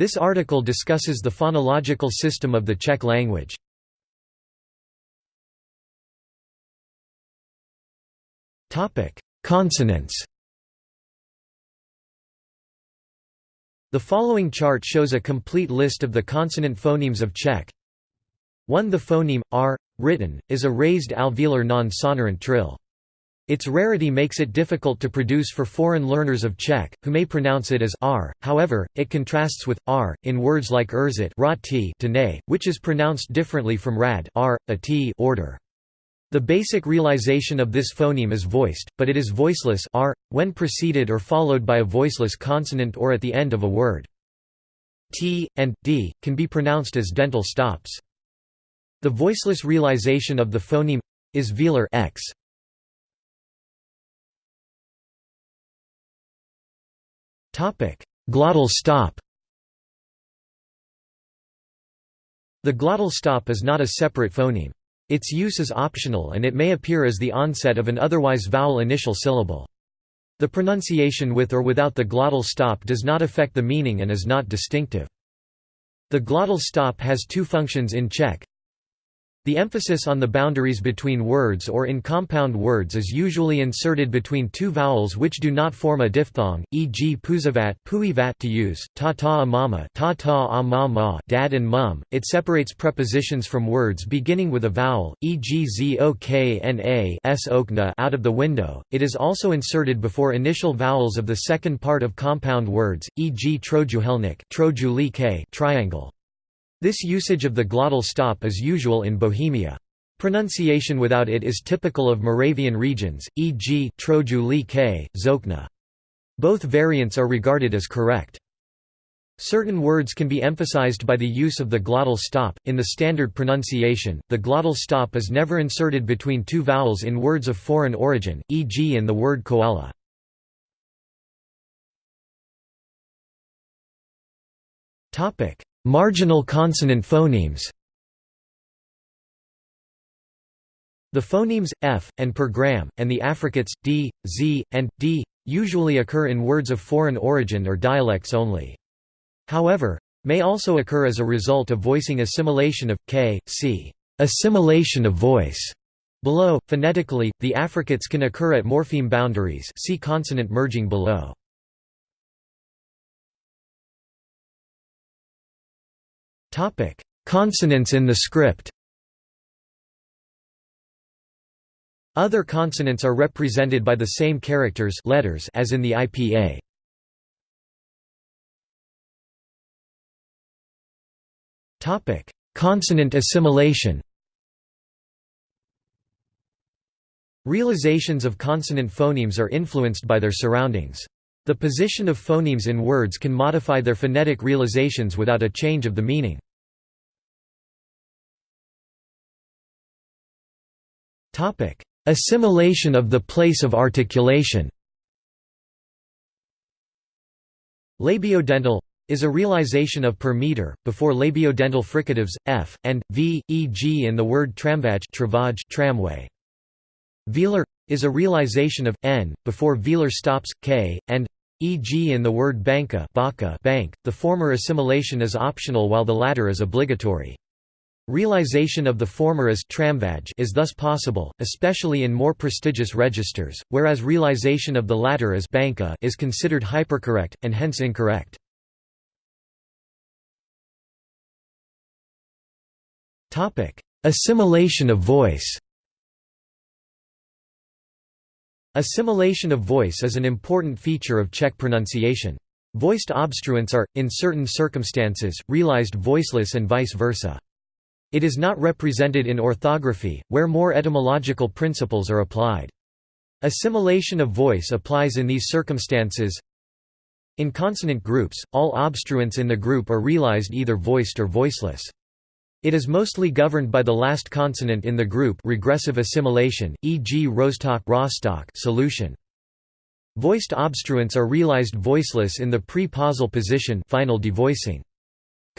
This article discusses the phonological system of the Czech language. Consonants The following chart shows a complete list of the consonant phonemes of Czech. 1. The phoneme r, written, is a raised alveolar non-sonorant trill. Its rarity makes it difficult to produce for foreign learners of Czech, who may pronounce it as r. However, it contrasts with r in words like erzit to ne, which is pronounced differently from rad r, a t order. The basic realization of this phoneme is voiced, but it is voiceless r, when preceded or followed by a voiceless consonant or at the end of a word. t, and d, can be pronounced as dental stops. The voiceless realization of the phoneme is velar x. Glottal stop The glottal stop is not a separate phoneme. Its use is optional and it may appear as the onset of an otherwise vowel initial syllable. The pronunciation with or without the glottal stop does not affect the meaning and is not distinctive. The glottal stop has two functions in Czech. The emphasis on the boundaries between words or in compound words is usually inserted between two vowels which do not form a diphthong, e.g. puzavat, puivat to use, ta-ta a mama, ta-ta dad and mum. It separates prepositions from words beginning with a vowel, e.g. zokna out of the window. It is also inserted before initial vowels of the second part of compound words, e.g. trojuhelnik, triangle. This usage of the glottal stop is usual in Bohemia. Pronunciation without it is typical of Moravian regions, e.g. Troju li k, Zokna. Both variants are regarded as correct. Certain words can be emphasized by the use of the glottal stop. In the standard pronunciation, the glottal stop is never inserted between two vowels in words of foreign origin, e.g. in the word koala. Topic: Marginal consonant phonemes The phonemes, f, and per gram, and the affricates, d, z, and, d, usually occur in words of foreign origin or dialects only. However, may also occur as a result of voicing assimilation of, k, c. Assimilation of voice. Below, phonetically, the affricates can occur at morpheme boundaries see consonant merging below. Topic: Consonants in the script. Other consonants are represented by the same characters letters as in the IPA. Topic: Consonant assimilation. Realizations of consonant phonemes are influenced by their surroundings. The position of phonemes in words can modify their phonetic realizations without a change of the meaning. Assimilation of the place of articulation Labiodental is a realization of per meter, before labiodental fricatives, f, and, v, e.g. in the word tramvaj tramway. Velar is a realization of n before velar stops k and e.g. in the word banka bank. The former assimilation is optional while the latter is obligatory. Realization of the former as tramvaj is thus possible, especially in more prestigious registers, whereas realization of the latter as banka is considered hypercorrect, and hence incorrect. Assimilation of voice Assimilation of voice is an important feature of Czech pronunciation. Voiced obstruents are, in certain circumstances, realized voiceless and vice versa. It is not represented in orthography, where more etymological principles are applied. Assimilation of voice applies in these circumstances. In consonant groups, all obstruents in the group are realized either voiced or voiceless. It is mostly governed by the last consonant in the group regressive assimilation, e.g. Rostock Rostock solution. Voiced obstruents are realized voiceless in the pre-pausal position final devoicing.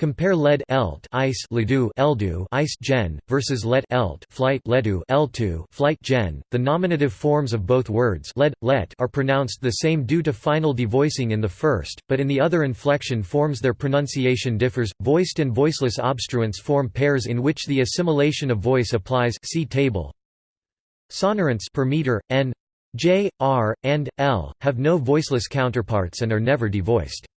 Compare lead elt ice ledu eldu ice gen versus let elt flight ledu eltu flight gen. The nominative forms of both words led let are pronounced the same due to final devoicing in the first, but in the other inflection forms their pronunciation differs. Voiced and voiceless obstruents form pairs in which the assimilation of voice applies. See table. Sonorants per meter n j, r, and l have no voiceless counterparts and are never devoiced.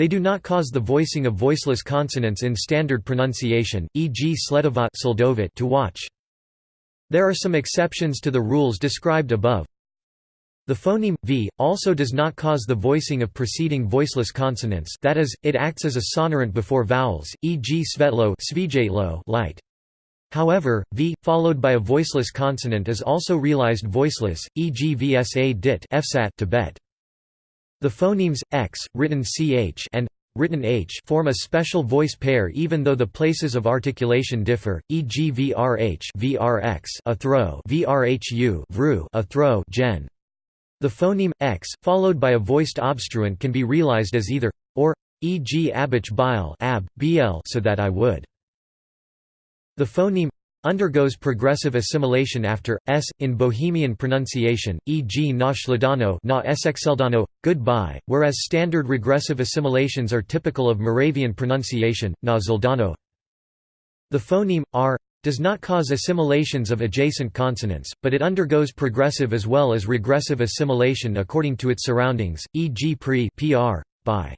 They do not cause the voicing of voiceless consonants in standard pronunciation, e.g. sledovat to watch. There are some exceptions to the rules described above. The phoneme v also does not cause the voicing of preceding voiceless consonants that is, it acts as a sonorant before vowels, e.g. svetlo light. However, v, followed by a voiceless consonant is also realized voiceless, e.g. vsa dit to bet. The phonemes x, written ch and written h form a special voice pair even though the places of articulation differ, e.g. vrh vrx a throw vrhu vru a throw gen. The phoneme x, followed by a voiced obstruent can be realized as either or, e.g. abich bile ab, bl so that I would. The phoneme undergoes progressive assimilation after s in Bohemian pronunciation, e.g. na shladano, na esexeldano, goodbye, whereas standard regressive assimilations are typical of Moravian pronunciation, na zildano. The phoneme r does not cause assimilations of adjacent consonants, but it undergoes progressive as well as regressive assimilation according to its surroundings, e.g. pre pr, by.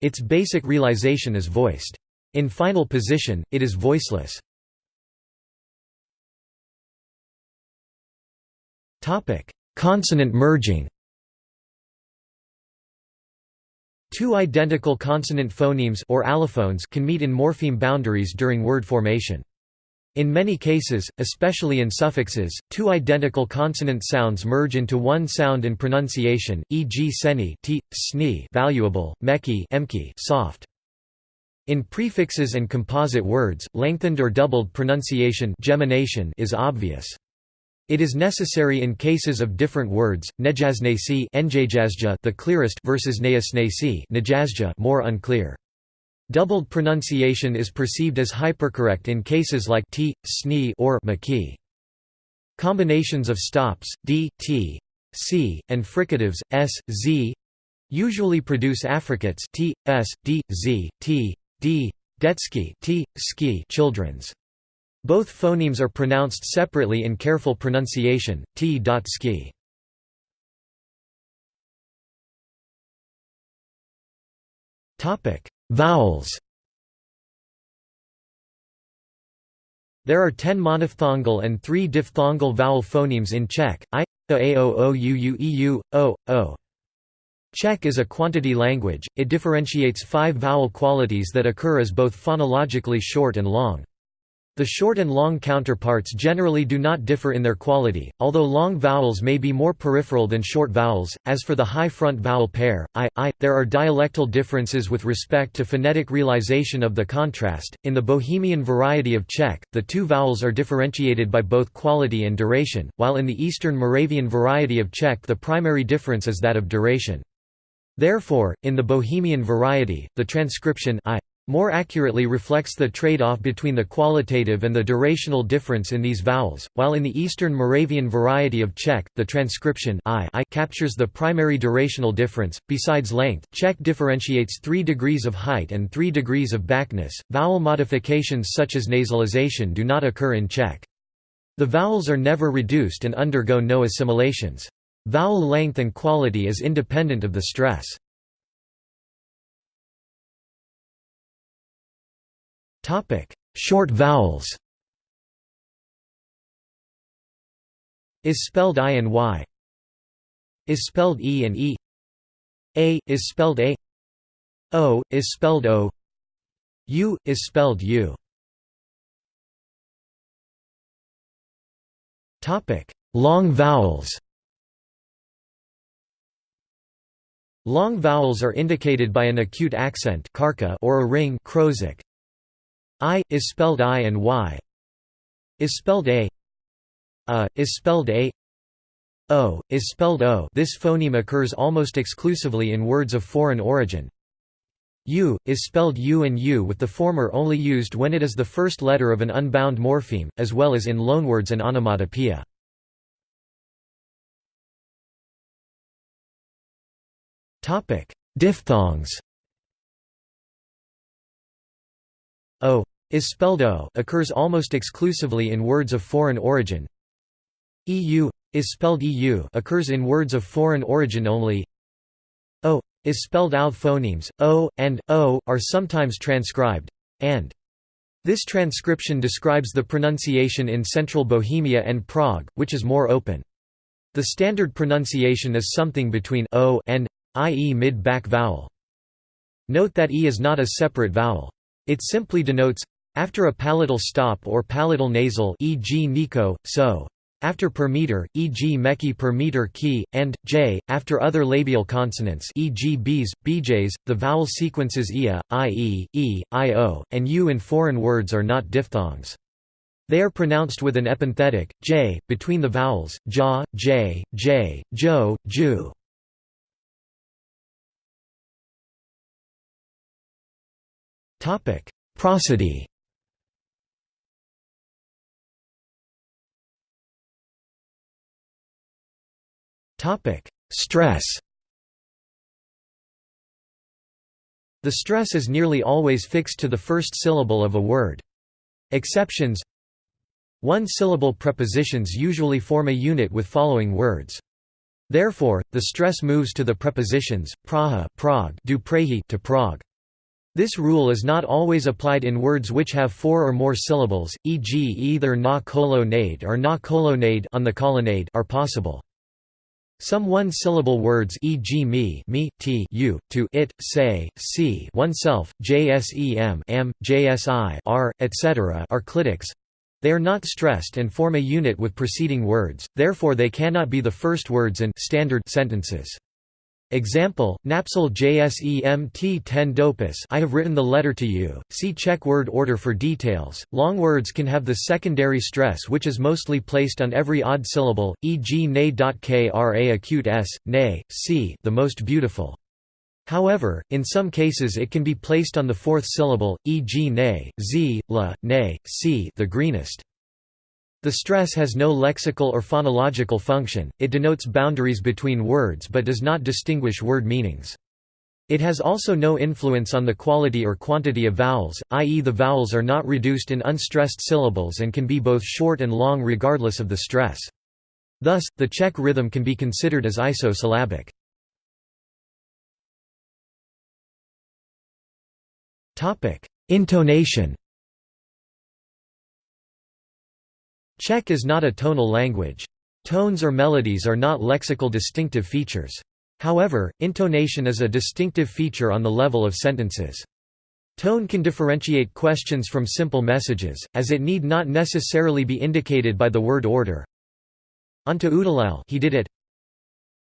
Its basic realization is voiced. In final position, it is voiceless. Consonant merging Two identical consonant phonemes or allophones can meet in morpheme boundaries during word formation. In many cases, especially in suffixes, two identical consonant sounds merge into one sound in pronunciation, e.g. seni t, sni valuable, meki emki soft. In prefixes and composite words, lengthened or doubled pronunciation gemination is obvious. It is necessary in cases of different words, nejasnasi the clearest versus nejasnasi more unclear. Doubled pronunciation is perceived as hypercorrect in cases like t, sni or maki. Combinations of stops, d, t, c, and fricatives, s, z usually produce affricates t, s, d, z, t, d, detsky t, ski children's. Both phonemes are pronounced separately in careful pronunciation, t.ski. Vowels There are 10 monophthongal and 3 diphthongal vowel phonemes in Czech, i, a, o, o, u, u, e, u, o, o. Czech is a quantity language, it differentiates five vowel qualities that occur as both phonologically short and long. The short and long counterparts generally do not differ in their quality, although long vowels may be more peripheral than short vowels. As for the high front vowel pair, i, i, there are dialectal differences with respect to phonetic realization of the contrast. In the Bohemian variety of Czech, the two vowels are differentiated by both quality and duration, while in the Eastern Moravian variety of Czech the primary difference is that of duration. Therefore, in the Bohemian variety, the transcription I more accurately reflects the trade-off between the qualitative and the durational difference in these vowels, while in the Eastern Moravian variety of Czech, the transcription I, I captures the primary durational difference. Besides length, Czech differentiates 3 degrees of height and 3 degrees of backness. Vowel modifications such as nasalization do not occur in Czech. The vowels are never reduced and undergo no assimilations. Vowel length and quality is independent of the stress. Topic: Short vowels. Is spelled I and Y. Is spelled E and E. A is spelled A. O is spelled O. U is spelled U. Topic: Long vowels. Long vowels are indicated by an acute accent or a ring I, is spelled I and Y. Is spelled A. A, is spelled A. O, is spelled O. This phoneme occurs almost exclusively in words of foreign origin. U, is spelled U and U with the former only used when it is the first letter of an unbound morpheme, as well as in loanwords and onomatopoeia. Diphthongs O is spelled O occurs almost exclusively in words of foreign origin. EU is spelled EU occurs in words of foreign origin only. O is spelled out phonemes, O, and, O, are sometimes transcribed, and. This transcription describes the pronunciation in central Bohemia and Prague, which is more open. The standard pronunciation is something between O and, i.e. mid-back vowel. Note that E is not a separate vowel. It simply denotes after a palatal stop or palatal nasal e.g. Nico, so, after per meter, e.g. meki per meter ki, and, j, after other labial consonants e.g. b's, bj's, the vowel sequences ia, ie, e, io, and u in foreign words are not diphthongs. They are pronounced with an epenthetic, j, between the vowels, ja, j, j, jo, ju. Prosody Topic: Stress The stress is nearly always fixed to the first syllable of a word. Exceptions One-syllable prepositions usually form a unit with following words. Therefore, the stress moves to the prepositions, praha Prague Prahy to Prague. This rule is not always applied in words which have four or more syllables, e.g. either na colonnade or na colonnade on the colonnade are possible. Some one-syllable words e.g. me, me, t, you, to, it, say, see oneself, jsem, am, jsi, etc. are clitics. They are not stressed and form a unit with preceding words, therefore they cannot be the first words in standard sentences. Example, Napsal JSEMT 10 dopus I have written the letter to you, see Czech word order for details. Long words can have the secondary stress which is mostly placed on every odd syllable, e.g. ne.kra acute s, ne, c the most beautiful. However, in some cases it can be placed on the fourth syllable, e.g. ne, z, la, ne, c the greenest. The stress has no lexical or phonological function, it denotes boundaries between words but does not distinguish word meanings. It has also no influence on the quality or quantity of vowels, i.e. the vowels are not reduced in unstressed syllables and can be both short and long regardless of the stress. Thus, the Czech rhythm can be considered as isosyllabic. Intonation Czech is not a tonal language. Tones or melodies are not lexical distinctive features. However, intonation is a distinctive feature on the level of sentences. Tone can differentiate questions from simple messages, as it need not necessarily be indicated by the word order. Anta Udalal he did it.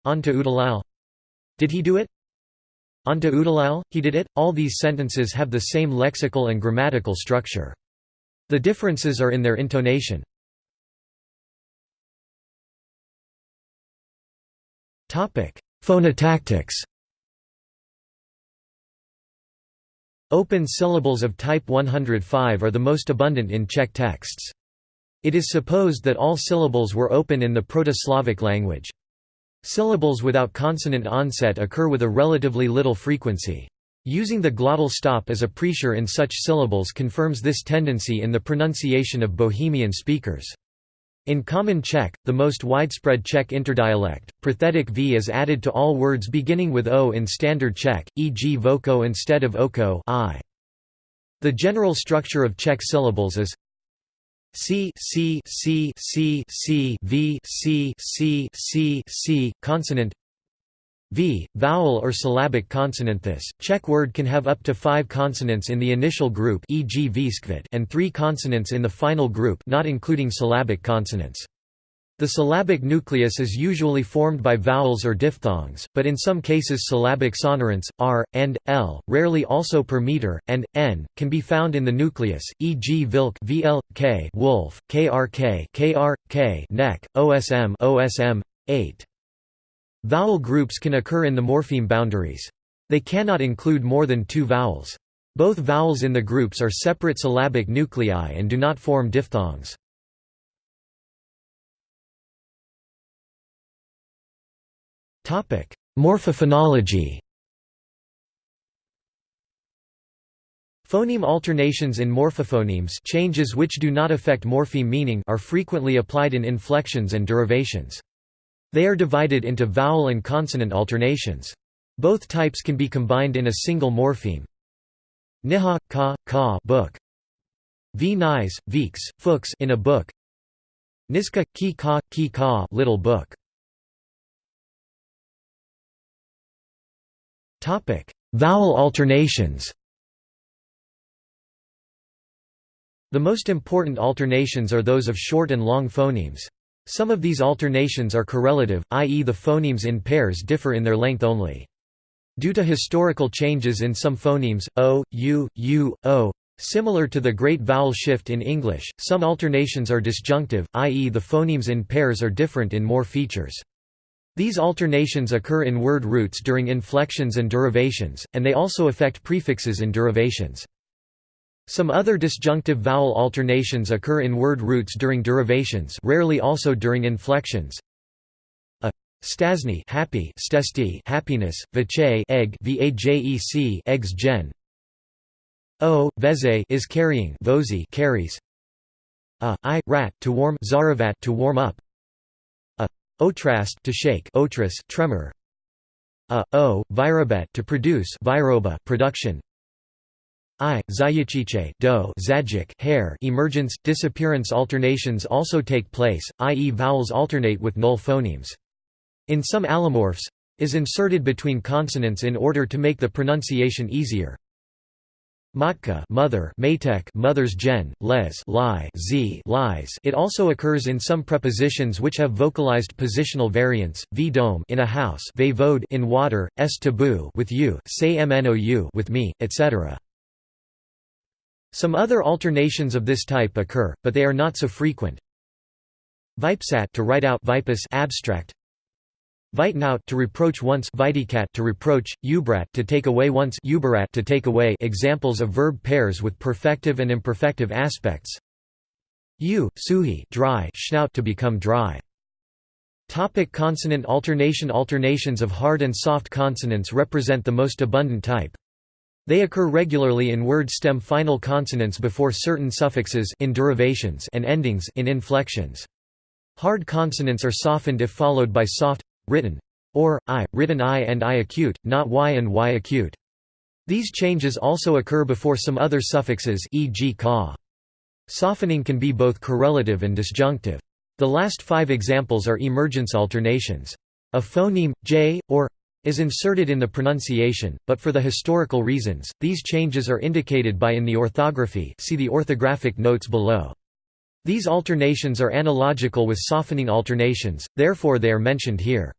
Anta Udalal did he do it? Anta Udalal he did it. All these sentences have the same lexical and grammatical structure. The differences are in their intonation. Phonotactics Open syllables of type 105 are the most abundant in Czech texts. It is supposed that all syllables were open in the Proto-Slavic language. Syllables without consonant onset occur with a relatively little frequency. Using the glottal stop as a pressure in such syllables confirms this tendency in the pronunciation of Bohemian speakers. In Common Czech, the most widespread Czech interdialect, prothetic v is added to all words beginning with o in Standard Czech, e.g. voko instead of oko I. The general structure of Czech syllables is c c c c c v c c c c consonant v, vowel or syllabic consonant This Czech word can have up to five consonants in the initial group e.g. and three consonants in the final group not including syllabic consonants. The syllabic nucleus is usually formed by vowels or diphthongs, but in some cases syllabic sonorants, r, and, l, rarely also per meter, and, n, can be found in the nucleus, e.g. vilk vl, k, wolf, krk, kr, k, neck, osm, osm, 8. Vowel groups can occur in the morpheme boundaries. They cannot include more than two vowels. Both vowels in the groups are separate syllabic nuclei and do not form diphthongs. Morphophonology Phoneme alternations in morphophonemes changes which do not affect morpheme meaning are frequently applied in inflections and derivations. They are divided into vowel and consonant alternations. Both types can be combined in a single morpheme. Niha, ka, ka book. V nice, veeks, fooks in a book. Niska, ki ka, ki ka little book. Topic: Vowel alternations. The most important alternations are those of short and long phonemes. Some of these alternations are correlative, i.e. the phonemes in pairs differ in their length only. Due to historical changes in some phonemes, o, u, u, o, similar to the great vowel shift in English, some alternations are disjunctive, i.e. the phonemes in pairs are different in more features. These alternations occur in word roots during inflections and derivations, and they also affect prefixes in derivations. Some other disjunctive vowel alternations occur in word roots during derivations rarely also during inflections. A stasny happy stesti happiness, vache egg vajec eggs gen. O veze is carrying vozi carries. A i rat to warm zaravat to warm up. A otrast to shake otras tremor. A o virabet to produce viroba production. I, zayachiche do zajic hair emergence, disappearance alternations also take place, i.e. vowels alternate with null phonemes. In some allomorphs, is inserted between consonants in order to make the pronunciation easier. Matka mother Matek mother's gen, les lie, z lies it also occurs in some prepositions which have vocalized positional variants, v dome in a house vode in water, s taboo with you, say mnou with me, etc. Some other alternations of this type occur, but they are not so frequent. Vipsat to write out vipus abstract. Vitenaut to reproach once viticat to reproach, ubrat to take away once uberat to take away examples of verb pairs with perfective and imperfective aspects. U, suhi dry schnaut to become dry. Topic consonant alternation Alternations of hard and soft consonants represent the most abundant type. They occur regularly in word stem final consonants before certain suffixes in derivations and endings in inflections. Hard consonants are softened if followed by soft written or i written i and i acute, not y and y acute. These changes also occur before some other suffixes e.g. ka. Softening can be both correlative and disjunctive. The last five examples are emergence alternations. A phoneme, j, or is inserted in the pronunciation, but for the historical reasons, these changes are indicated by in the orthography see the orthographic notes below. These alternations are analogical with softening alternations, therefore they are mentioned here.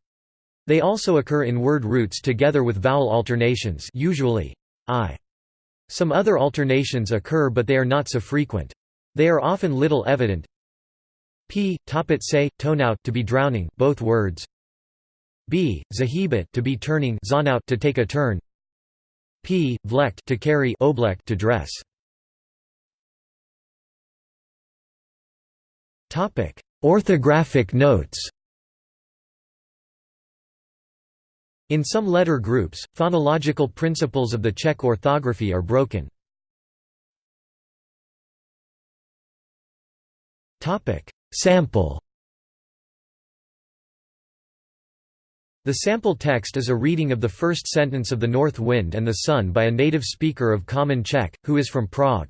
They also occur in word roots together with vowel alternations usually i. Some other alternations occur but they are not so frequent. They are often little evident. p, topit say, tone out to be drowning both words, b. Zahibit to be turning zonout to take a turn. p. Vlekt to carry oblek to dress. Topic: Orthographic notes. In some letter groups, phonological principles of the Czech orthography are broken. Topic: Sample The sample text is a reading of the first sentence of The North Wind and the Sun by a native speaker of Common Czech, who is from Prague.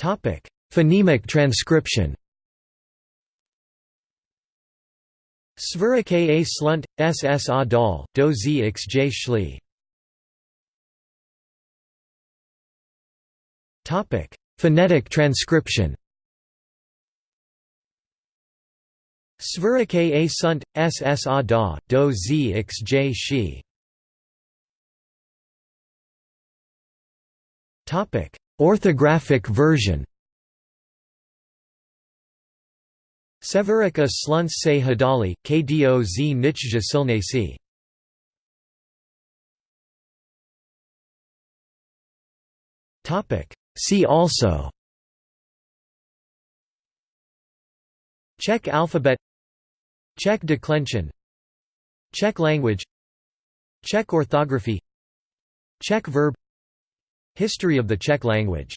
Phonemic transcription Svera ka slunt, ss a dal, do zxj shli. Phonetic transcription Svera ka sunt, ss a da, do zxj shi. Orthographic version Severika slunce se hadali, kdo z nichja silnasi. See also Czech alphabet Czech declension Czech language Czech orthography Czech verb History of the Czech language